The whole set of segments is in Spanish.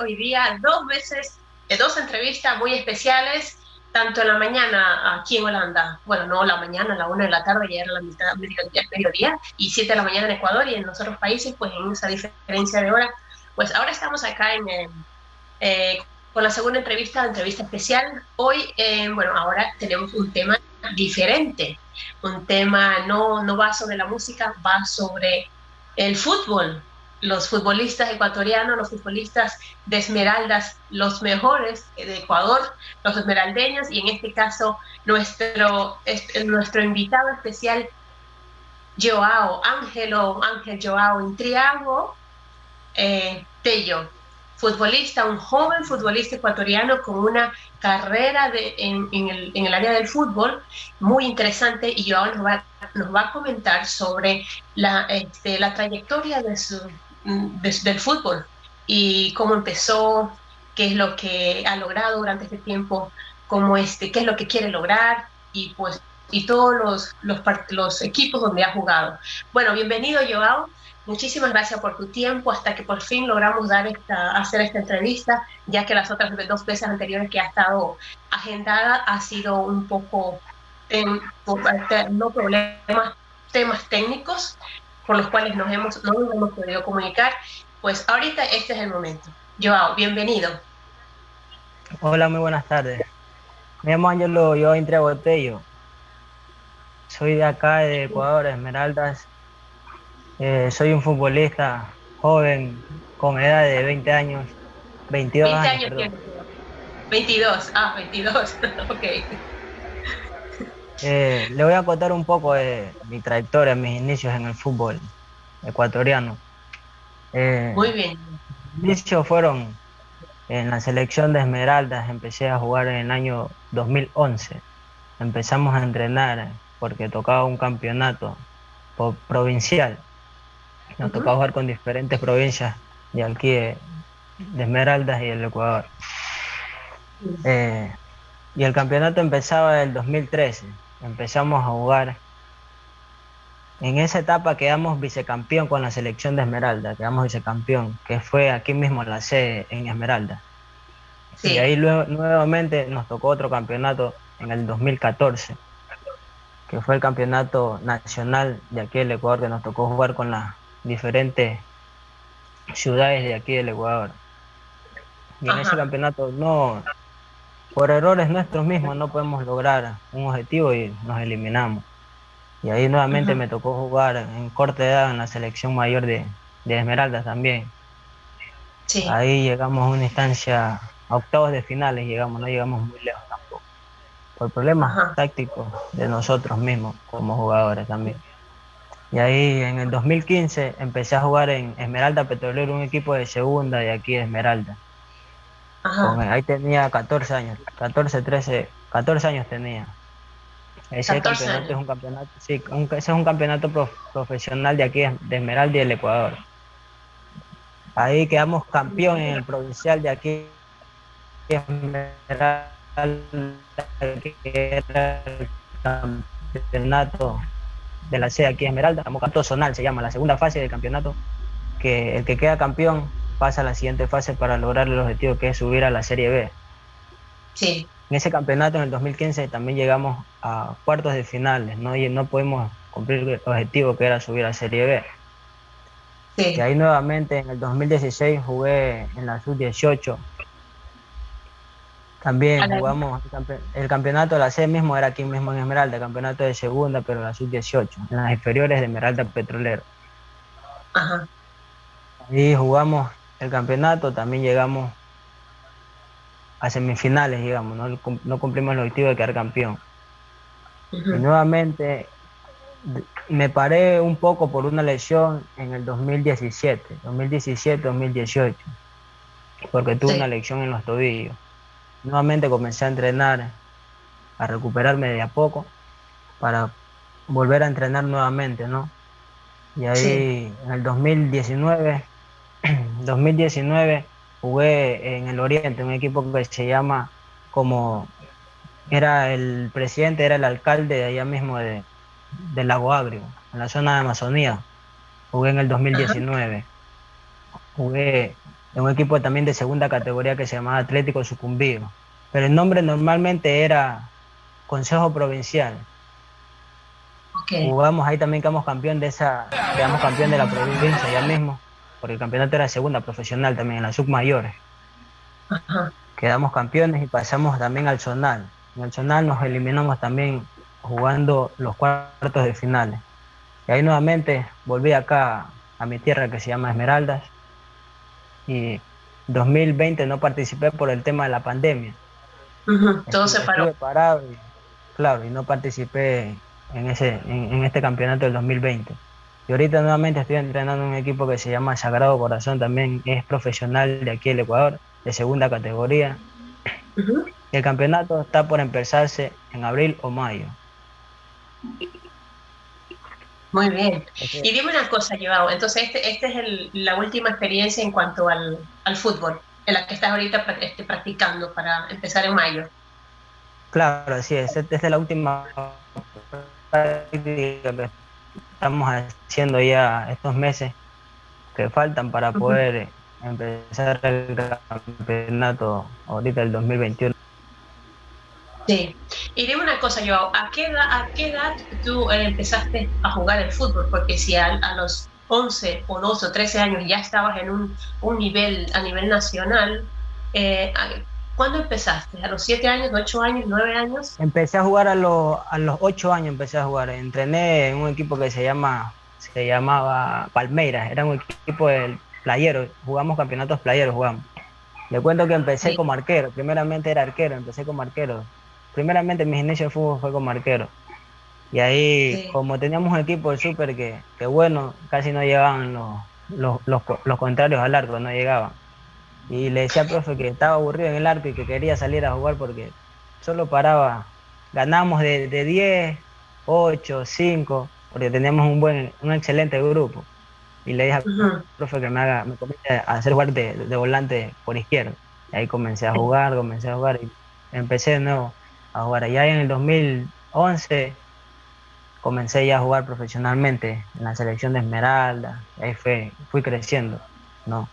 hoy día, dos veces, dos entrevistas muy especiales, tanto en la mañana aquí en Holanda, bueno, no la mañana, a la una de la tarde, ya era la mitad, mediodía, mediodía, y siete de la mañana en Ecuador y en los otros países, pues en esa diferencia de hora. Pues ahora estamos acá en, eh, eh, con la segunda entrevista, entrevista especial. Hoy, eh, bueno, ahora tenemos un tema diferente, un tema no, no va sobre la música, va sobre el fútbol, los futbolistas ecuatorianos, los futbolistas de Esmeraldas, los mejores de Ecuador, los esmeraldeños, y en este caso nuestro, nuestro invitado especial, Joao, Ángelo, Ángel Joao Intriago, eh, Tello, futbolista, un joven futbolista ecuatoriano con una carrera de, en, en, el, en, el, área del fútbol muy interesante y Joao nos va, nos va a comentar sobre la, este, la trayectoria de su, de, del fútbol y cómo empezó, qué es lo que ha logrado durante este tiempo, cómo este, qué es lo que quiere lograr y pues y todos los, los, equipos donde ha jugado. Bueno, bienvenido Joao. Muchísimas gracias por tu tiempo hasta que por fin logramos dar esta, hacer esta entrevista, ya que las otras dos veces anteriores que ha estado agendada ha sido un poco, en, no problemas, temas técnicos por los cuales nos hemos, no nos hemos podido comunicar. Pues ahorita este es el momento. Joao, bienvenido. Hola, muy buenas tardes. Me llamo Angelo yo entre Botello. Soy de acá, de Ecuador, Esmeraldas. Eh, soy un futbolista joven, con edad de 20 años, 22 20 años. años 22, ah, 22, ok. Eh, le voy a contar un poco de mi trayectoria, mis inicios en el fútbol ecuatoriano. Eh, Muy bien. Mis inicios fueron en la selección de Esmeraldas, empecé a jugar en el año 2011. Empezamos a entrenar porque tocaba un campeonato provincial. Nos uh -huh. tocaba jugar con diferentes provincias de aquí de, de Esmeraldas y del Ecuador. Eh, y el campeonato empezaba en el 2013. Empezamos a jugar. En esa etapa quedamos vicecampeón con la selección de Esmeralda, quedamos vicecampeón, que fue aquí mismo en la sede en Esmeralda. Sí. Y ahí luego, nuevamente nos tocó otro campeonato en el 2014 que fue el campeonato nacional de aquí del Ecuador, que nos tocó jugar con las diferentes ciudades de aquí del Ecuador. Y Ajá. en ese campeonato no, por errores nuestros mismos no podemos lograr un objetivo y nos eliminamos. Y ahí nuevamente me tocó jugar en corta edad en la selección mayor de, de Esmeraldas también. Sí. Ahí llegamos a una instancia, a octavos de finales llegamos, no llegamos muy lejos tampoco por problemas tácticos de nosotros mismos como jugadores también. Y ahí en el 2015 empecé a jugar en Esmeralda Petrolero, un equipo de segunda de aquí de Esmeralda. Ahí tenía 14 años, 14, 13, 14 años tenía. Ese campeonato es un campeonato, sí, un, ese es un campeonato prof, profesional de aquí de Esmeralda y del Ecuador. Ahí quedamos campeón en el provincial de aquí Esmeralda que era el campeonato de la sede aquí Esmeralda, campeonato zonal se llama, la segunda fase del campeonato, que el que queda campeón pasa a la siguiente fase para lograr el objetivo que es subir a la Serie B. Sí. En ese campeonato en el 2015 también llegamos a cuartos de finales, ¿no? Y no pudimos cumplir el objetivo que era subir a Serie B. Y ahí nuevamente en el 2016 jugué en la sub-18. También jugamos el campeonato de la C mismo, era aquí mismo en Esmeralda, campeonato de segunda, pero la sub-18, en las inferiores de Esmeralda Petrolero. Ajá. Y jugamos el campeonato, también llegamos a semifinales, digamos, no, cumplimos el objetivo de quedar campeón. Y nuevamente me paré un poco por una lesión en el 2017, 2017-2018, porque tuve una lesión en los tobillos. Nuevamente comencé a entrenar, a recuperarme de a poco, para volver a entrenar nuevamente, ¿no? Y ahí en el 2019, 2019 jugué en el Oriente, un equipo que se llama como era el presidente, era el alcalde de allá mismo de, del Lago Agrio, en la zona de Amazonía. Jugué en el 2019. Jugué en un equipo también de segunda categoría que se llamaba Atlético Sucumbido. Pero el nombre normalmente era Consejo Provincial. Jugamos ahí también quedamos campeón de esa, quedamos campeón de la provincia ya mismo, porque el campeonato era segunda profesional también en las submayores. Quedamos campeones y pasamos también al zonal. En el zonal nos eliminamos también jugando los cuartos de finales. Y ahí nuevamente volví acá a mi tierra que se llama Esmeraldas. Y 2020 no participé por el tema de la pandemia. Todo se paró. Parado y, claro, y no participé en, ese, en, este campeonato del 2020. Y ahorita nuevamente estoy entrenando en un equipo que se llama Sagrado Corazón, también es profesional de aquí del Ecuador, de segunda categoría. El campeonato está por empezarse en abril o mayo. Muy bien. Y dime una cosa, Joao. Entonces, esta este es la última experiencia en cuanto al, fútbol, en la que estás ahorita este, practicando para empezar en mayo. Claro, así es. Esta es la última práctica estamos haciendo ya estos meses que faltan para poder empezar el campeonato ahorita el 2021. Sí. Y dime una cosa, Joao, ¿a qué edad, a qué edad tú eh, empezaste a jugar el fútbol? Porque si a, los 11 o 12 o 13 años ya estabas en un, un nivel a nivel nacional, eh, ¿cuándo empezaste? ¿A los 7 años, 8 años, 9 años? Empecé a jugar a, los, a los 8 años, empecé a jugar. Entrené en un equipo que se llama se llamaba Palmeiras, era un equipo de playeros, jugamos campeonatos playeros, jugamos. Le cuento que empecé como arquero, primeramente era arquero, empecé como arquero, primeramente mi inicio de fútbol fue como arquero. Y ahí, como teníamos un equipo de súper que, que, bueno, casi no llegaban los, los, contrarios al arco, no llegaban. Y le decía al profe que estaba aburrido en el arco y que quería salir a jugar porque solo paraba. Ganamos de, de 10, 8, 5, porque teníamos un buen, un excelente grupo. Y le dije al profe que me haga, me comience a hacer jugar de, de volante por izquierda. Y ahí comencé a jugar, comencé a jugar y empecé de nuevo Ahora, ya en el 2011 comencé ya a jugar profesionalmente en la selección de Esmeralda, ahí fue, fui creciendo, ¿no?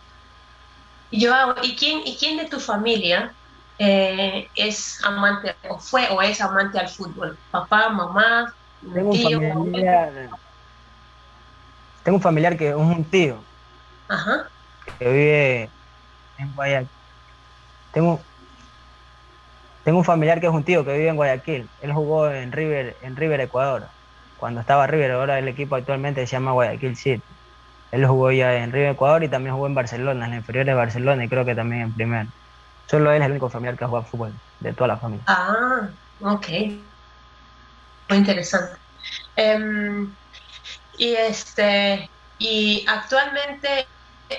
Y ¿y quién, ¿y quién de tu familia eh, es amante, o fue o es amante al fútbol? ¿Papá, mamá, tengo tío? Un familiar, tengo un familiar que es un tío, Ajá. que vive en Guayaquil. Tengo, tengo un familiar que es un tío que vive en Guayaquil. Él jugó en River, en River Ecuador. Cuando estaba River, ahora el equipo actualmente se llama Guayaquil City. Él jugó ya en River Ecuador y también jugó en Barcelona, en la inferior de Barcelona y creo que también en primer. Solo él es el único familiar que ha jugado fútbol de toda la familia. Ah, ok. Muy interesante. Em, y este, y actualmente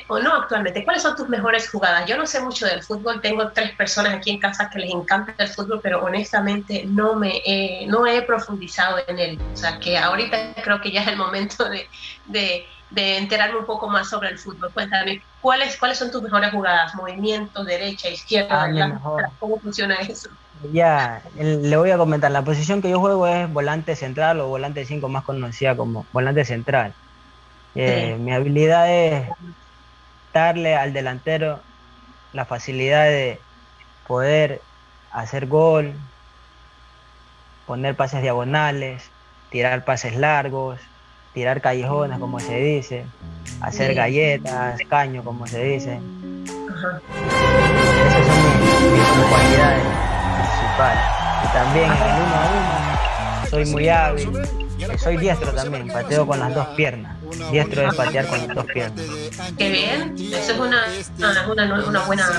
o no actualmente, ¿cuáles son tus mejores jugadas? Yo no sé mucho del fútbol, tengo tres personas aquí en casa que les encanta el fútbol, pero honestamente no me he, no he profundizado en él. O sea que ahorita creo que ya es el momento de, enterarme un poco más sobre el fútbol. Cuéntame, ¿cuáles, cuáles son tus mejores jugadas? Movimiento, derecha, izquierda, ah, ¿cómo funciona eso? Ya, le voy a comentar, la posición que yo juego es volante central o volante 5 más conocida como volante central. Eh, mi habilidad es darle al delantero la facilidad de poder hacer gol, poner pases diagonales, tirar pases largos, tirar callejones, como se dice, hacer Sí. galletas, caño, como se dice. Ajá. Esas son mis, mis- mis cualidades principales. Y también en el uno a uno soy muy hábil. Soy diestro también, pateo con las dos piernas. Diestro es patear con las dos piernas. Qué bien. Eso es una, una, una buena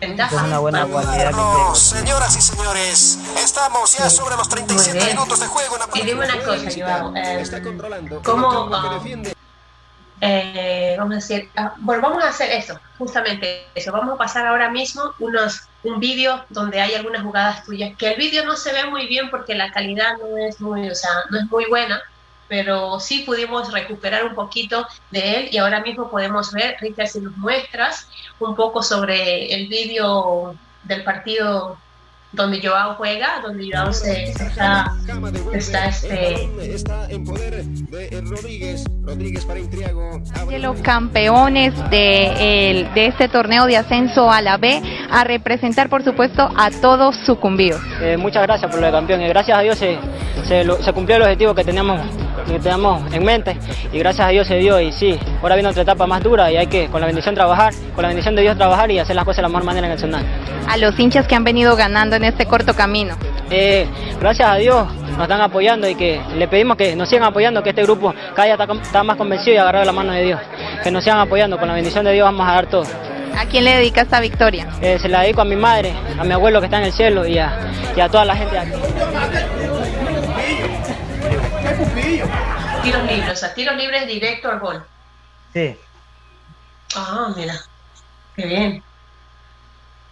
ventaja. Es una buena cualidad que tengo. Carlos, señoras y señores, estamos ya sobre los Muy 37 bien. minutos de juego en la Y dime una cosa, Joao. eh, controlando. ¿Cómo, El campo que ah, defiende. Eh, vamos a decir, ah, bueno, vamos a hacer eso, justamente eso. Vamos a pasar ahora mismo unos, un vídeo donde hay algunas jugadas tuyas, que el vídeo no se ve muy bien porque la calidad no es muy, o sea, no es muy buena, pero sí pudimos recuperar un poquito de él y ahora mismo podemos ver, Richard, si nos muestras un poco sobre el vídeo del partido donde Joao juega, donde Joao se, se está está, este- El balón está en poder de eh, Rodríguez. Rodríguez para Intriago. Abre- de los campeones de, el- de este torneo de ascenso a la B, a representar por supuesto a todos sucumbidos. Eh, muchas gracias por lo de campeón y gracias a Dios se, se, lo- se cumplió el objetivo que teníamos, que teníamos en mente y gracias a Dios se dio y sí, ahora viene otra etapa más dura y hay que con la bendición trabajar, con la bendición de Dios trabajar y hacer las cosas de la mejor manera en el Zonal. A los hinchas que han venido ganando en este corto camino. Eh, gracias a Dios nos están apoyando y que le pedimos que nos sigan apoyando, que este grupo cada día está, más convencido y agarrado de la mano de Dios, que nos sigan apoyando, con la bendición de Dios vamos a dar todo. ¿A quién le dedica esta victoria? Eh, se la dedico a mi madre, a mi abuelo que está en el cielo y a, y a toda la gente de aquí. Tiros libres, o sea, tiros libres directo al gol. Sí, Ah, mira, qué bien.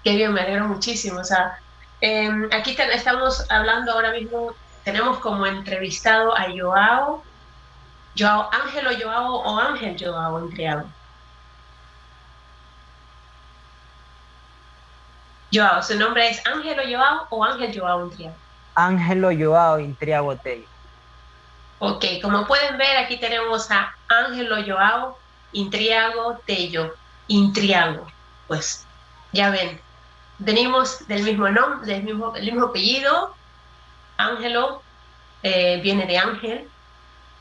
Qué bien, me alegro muchísimo. O sea, eh, aquí te- estamos hablando ahora mismo, tenemos como entrevistado a Joao, Joao Ángelo Joao o Ángel Joao Intriago. Joao, ¿su nombre es Ángelo Joao o Ángel Joao Intriago? Ángelo Joao Intriago Tello. Ok, como pueden ver, aquí tenemos a Ángelo Joao Intriago Tello. Intriago. Pues ya ven, venimos del mismo nombre, del mismo, del mismo apellido. Ángelo eh, viene de Ángel.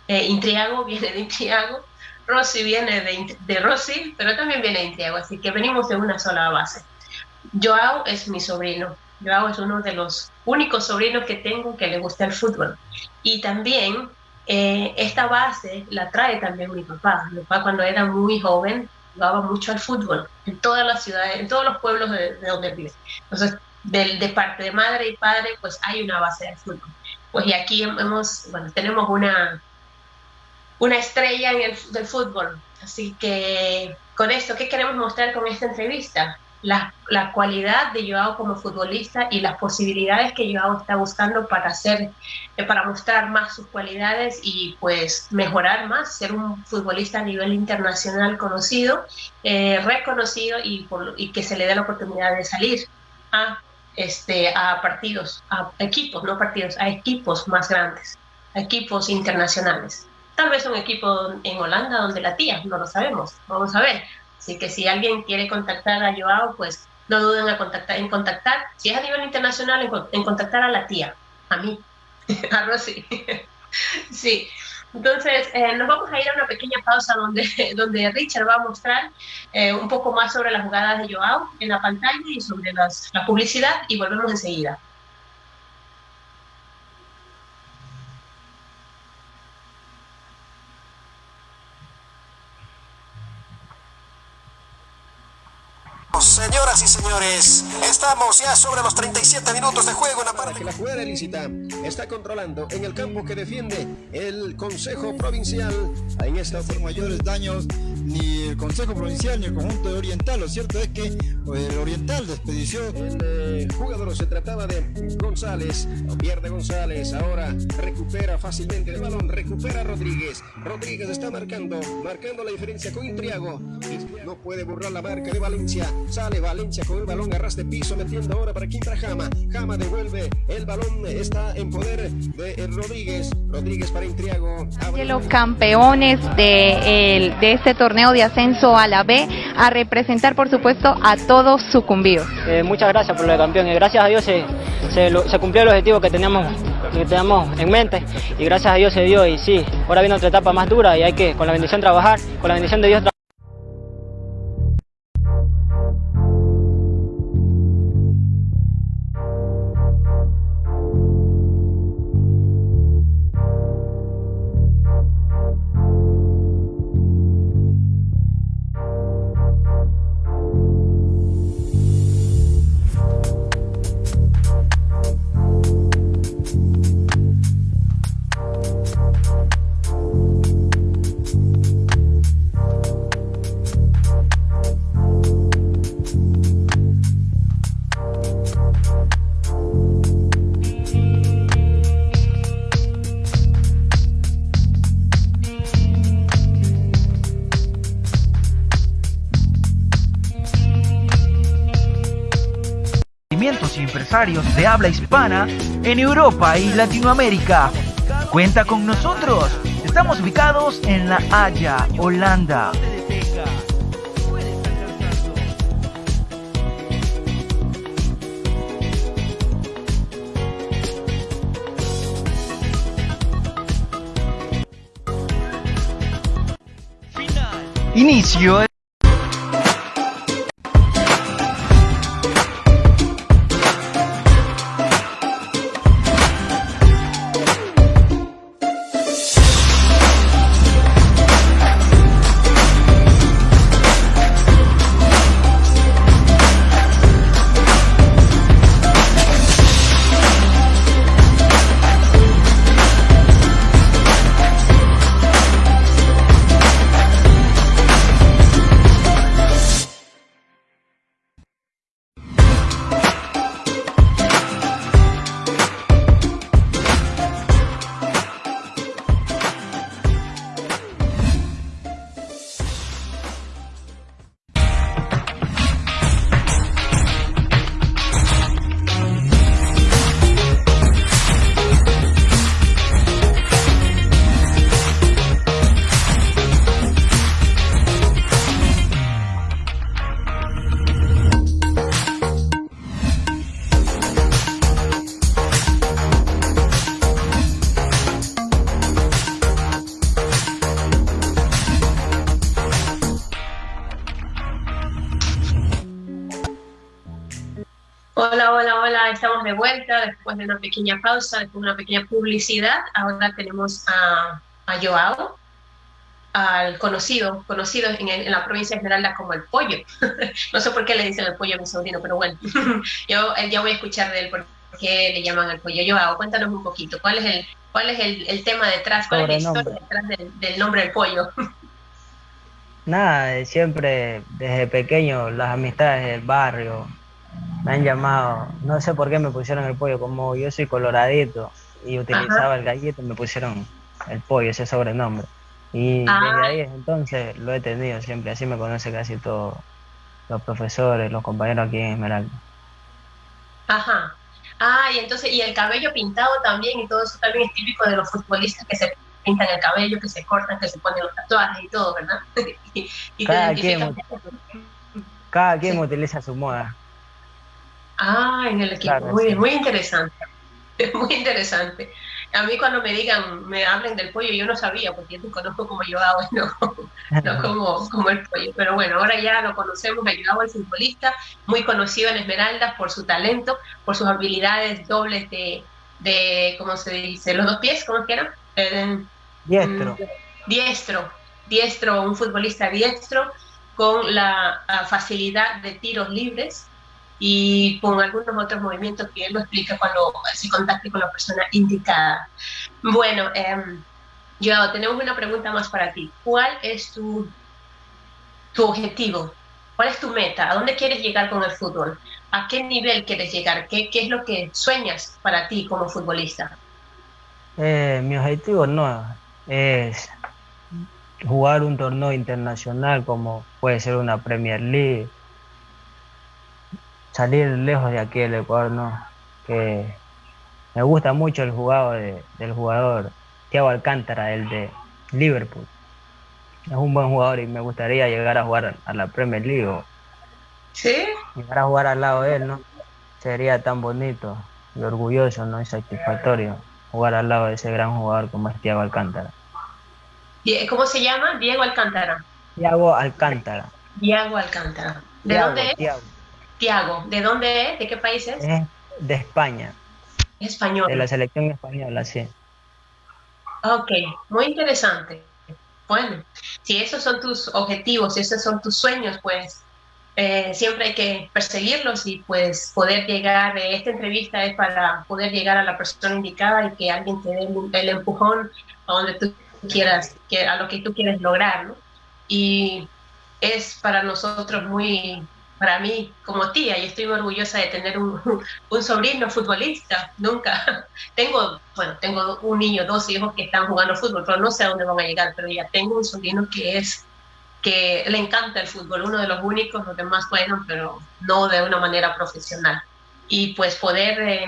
eh, Intriago viene de Intriago. Rossi viene de, de Rossi, pero también viene de Intriago. Así que venimos de una sola base. Joao es mi sobrino. Joao es uno de los únicos sobrinos que tengo que le gusta el fútbol. Y también eh, esta base la trae también mi papá. Mi papá cuando era muy joven jugaba mucho al fútbol en todas las ciudades, en todos los pueblos de, de donde vive. Entonces, del- de, parte de madre y padre, pues hay una base de fútbol. Pues y aquí hemos, bueno, tenemos una, una estrella en el, del fútbol. Así que con esto, ¿qué queremos mostrar con esta entrevista? La, la cualidad de Joao como futbolista y las posibilidades que Joao está buscando para hacer eh, para mostrar más sus cualidades y pues mejorar más, ser un futbolista a nivel internacional conocido, eh, reconocido y, que se le dé la oportunidad de salir a, este, a partidos, a equipos, no partidos, a equipos más grandes, a equipos internacionales. Tal vez un equipo en Holanda donde la tía, no lo sabemos, vamos a ver. Así que si alguien quiere contactar a Joao, pues no duden a contactar, en contactar, si es a nivel internacional, en, en contactar a la tía, a mí, a Rosy. sí. Entonces, eh, nos vamos a ir a una pequeña pausa donde, donde Richard va a mostrar eh, un poco más sobre las jugadas de Joao en la pantalla y sobre las, la publicidad y volvemos enseguida. Señoras y señores, estamos ya sobre los 37 minutos de juego en la parte que la jugada ilícita está controlando en el campo que defiende el Consejo Provincial. En esta hacer mayores daños ni el Consejo Provincial ni el conjunto de Oriental. Lo cierto es que pues, el Oriental de expedición El eh, jugador se trataba de González, pierde González, ahora recupera fácilmente el balón, recupera Rodríguez. Rodríguez está marcando, marcando la diferencia con Intriago. No puede borrar la marca de Valencia. Sale Valencia con el balón a ras de piso, metiendo ahora para Quintra Jama. Jama devuelve el balón, está en poder de eh, Rodríguez. Rodríguez para Intriago. Los campeones de, el- de este torneo de ascenso a la B, a representar por supuesto a todos sucumbidos. Eh, muchas gracias por lo de campeón y gracias a Dios se, se, se cumplió el objetivo que teníamos, que teníamos en mente y gracias a Dios se dio y sí, ahora viene otra etapa más dura y hay que con la bendición trabajar, con la bendición de Dios trabajar. Y empresarios de habla hispana en Europa y Latinoamérica. Cuenta con nosotros. Estamos ubicados en La Haya, Holanda. Inicio estamos de vuelta después de una pequeña pausa, después de una pequeña publicidad. Ahora tenemos a, a Joao, al conocido, conocido en, la provincia de Esmeralda como el pollo. no sé por qué le dicen el pollo a mi sobrino, pero bueno, yo ya voy a escuchar de él por qué le llaman el pollo. Joao, cuéntanos un poquito, ¿cuál es el, cuál es el, el tema detrás, cuál es la historia detrás del, del nombre del pollo? Nada, siempre desde pequeño las amistades del barrio, me han llamado, no sé por qué me pusieron el pollo, como yo soy coloradito y utilizaba el gallito, me pusieron el pollo, ese sobrenombre. Y desde ah. ahí entonces lo he tenido siempre, así me conoce casi todos los profesores, los compañeros aquí en Esmeralda. Ajá. Ah, y entonces, y el cabello pintado también, y todo eso también es típico de los futbolistas que se pintan el cabello, que se cortan, que se ponen los tatuajes y todo, ¿verdad? y, cada, quien, cada quien utiliza su moda. Ah, en el equipo. muy, muy interesante. Muy interesante. A mí cuando me digan, me hablen del pollo, yo no sabía, porque yo te conozco como yo hago, no, no como, como el pollo. Pero bueno, ahora ya lo conocemos, ayudado al futbolista, muy conocido en Esmeraldas por su talento, por sus habilidades dobles de, de ¿cómo se dice? Los dos pies, ¿cómo es que era? diestro. Mm, diestro, diestro, un futbolista diestro con la facilidad de tiros libres y con algunos otros movimientos que él lo explica cuando se contacte con la persona indicada. Bueno, eh, yo tenemos una pregunta más para ti. ¿Cuál es tu, tu objetivo? ¿Cuál es tu meta? ¿A dónde quieres llegar con el fútbol? ¿A qué nivel quieres llegar? ¿Qué, qué es lo que sueñas para ti como futbolista? Eh, mi objetivo no es jugar un torneo internacional como puede ser una Premier League salir lejos de aquí del Ecuador, no. Que me gusta mucho el jugador del jugador Thiago Alcántara, el de Liverpool. Es un buen jugador y me gustaría llegar a jugar a la Premier League. ¿Sí? Llegar a jugar al lado de él, ¿no? Sería tan bonito y orgulloso, ¿no? Y satisfactorio jugar al lado de ese gran jugador como es Thiago Alcántara. ¿Cómo se llama? Diego Alcántara. Diego Alcántara. Diego Alcántara. ¿De dónde es? Tiago, ¿de dónde es? ¿De qué país es? de España. Español. De la selección española, sí. Ok, muy interesante. Bueno, si esos son tus objetivos, si esos son tus sueños, pues eh, siempre hay que perseguirlos y pues poder llegar, de esta entrevista es para poder llegar a la persona indicada y que alguien te dé el, empujón a donde tú quieras, a lo que tú quieres lograr, ¿no? Y es para nosotros muy, para mí como tía y estoy muy orgullosa de tener un, un, sobrino futbolista. Nunca tengo, bueno, tengo un niño, dos hijos que están jugando fútbol, pero no sé a dónde van a llegar, pero ya tengo un sobrino que es que le encanta el fútbol, uno de los únicos, los demás juegan, pero no de una manera profesional. y pues poder eh,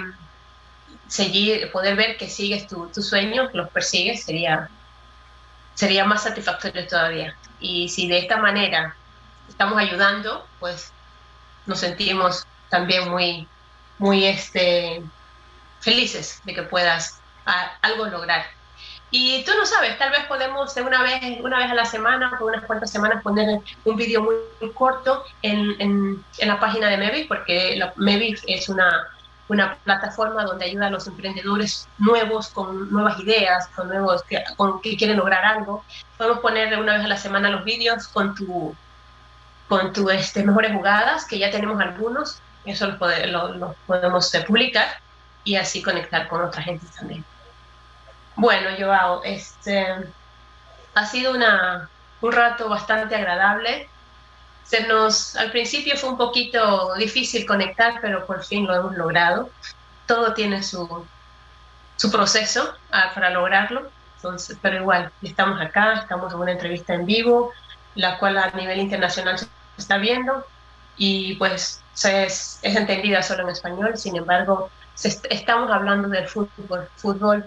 seguir, poder ver que sigues tu, tu sueño, que los persigues, sería, sería más satisfactorio todavía. Y si de esta manera estamos ayudando, pues nos sentimos también muy, muy este, felices de que puedas algo lograr. Y tú no sabes, tal vez podemos una vez, una vez a la semana, por unas cuantas semanas, poner un vídeo muy, corto en, en, la página de Mevi, porque la, Mevi es una, una plataforma donde ayuda a los emprendedores nuevos con nuevas ideas, con nuevos que, con, que quieren lograr algo. Podemos poner una vez a la semana los vídeos con tu con tu este, mejores jugadas, que ya tenemos algunos, eso los, podemos eh, publicar y así conectar con otra gente también. Bueno, Joao, este, ha sido una, un rato bastante agradable. Se nos, al principio fue un poquito difícil conectar, pero por fin lo hemos logrado. Todo tiene su, su proceso ah, para lograrlo, Entonces, pero igual, estamos acá, estamos en una entrevista en vivo, la cual a nivel internacional se está viendo y pues es, es entendida solo en español, sin embargo, estamos hablando del fútbol, fútbol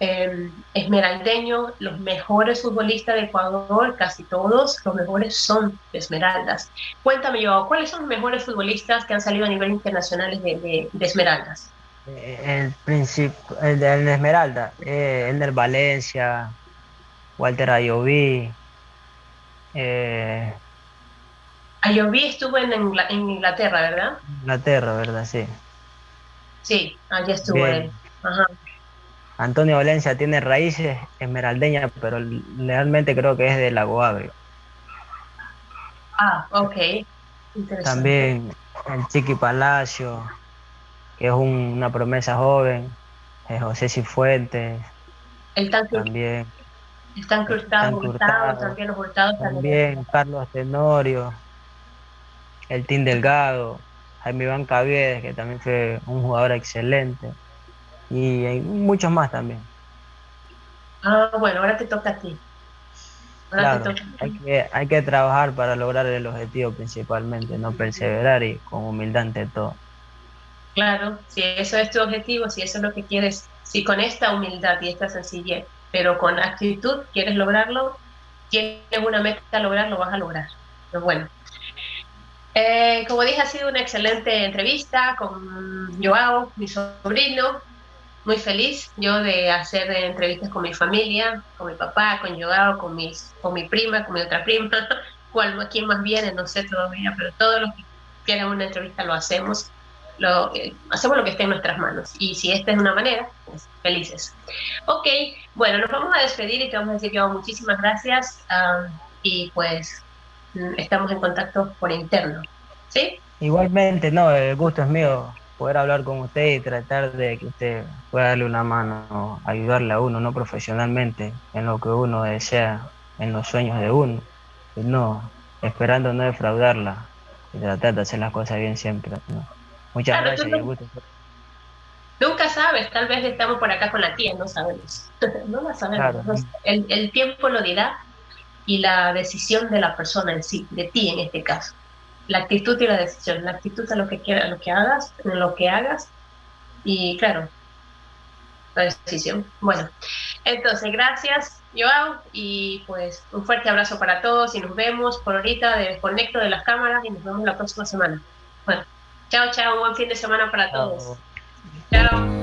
eh, esmeraldeño, los mejores futbolistas de Ecuador, casi todos, los mejores son Esmeraldas. Cuéntame yo, ¿cuáles son los mejores futbolistas que han salido a nivel internacional de, de, Esmeraldas? Eh, el principio, el de Esmeralda, eh, el del Valencia, Walter Ayoví, eh, Ayoví estuvo en, Inglaterra, ¿verdad? Inglaterra, ¿verdad? Sí. Sí, allá estuvo él. Antonio Valencia tiene raíces esmeraldeñas, pero realmente creo que es de Lago Agrio. Ah, ok. También el Chiqui Palacio, que es una promesa joven, José Cifuentes. El también. Están Hurtado, también los Hurtados. También Carlos Tenorio el Team Delgado, Jaime Iván Caviedes, que también fue un jugador excelente, y hay muchos más también. Ah, bueno, ahora te toca a ti. claro, Hay, que, hay que trabajar para lograr el objetivo principalmente, no perseverar y con humildad ante todo. Claro, si eso es tu objetivo, si eso es lo que quieres, si con esta humildad y esta sencillez, pero con actitud quieres lograrlo, tienes una meta a lograr, lo vas a lograr. Pero bueno, eh, como dije, ha sido una excelente entrevista con Joao, mi sobrino. Muy feliz yo de hacer entrevistas con mi familia, con mi papá, con Joao, con, mis, con mi prima, con mi otra prima. Cuál, ¿Quién más viene? No sé todavía, pero todos los que quieran una entrevista lo hacemos. Lo, eh, hacemos lo que esté en nuestras manos. Y si esta es una manera, pues felices. Ok, bueno, nos vamos a despedir y te vamos a decir, Joao, muchísimas gracias. Ah, y pues estamos en contacto por interno. ¿Sí? Igualmente, no, el gusto es mío poder hablar con usted y tratar de que usted pueda darle una mano, ayudarle a uno, no profesionalmente, en lo que uno desea, en los sueños de uno, y no esperando no defraudarla y tratar de hacer las cosas bien siempre. Muchas gracias y gusto. Nunca sabes, tal vez estamos por acá con la tía, no sabemos. no la sabemos. El, el tiempo lo dirá y la decisión de la persona en sí, de ti en este caso. La actitud y la decisión, la actitud a lo que quieras, lo que hagas, en lo que hagas y claro, la decisión. Bueno, entonces gracias Joao y pues un fuerte abrazo para todos y nos vemos por ahorita, desconecto de las cámaras y nos vemos la próxima semana. Bueno, chao, chao, un buen fin de semana para todos. Chao.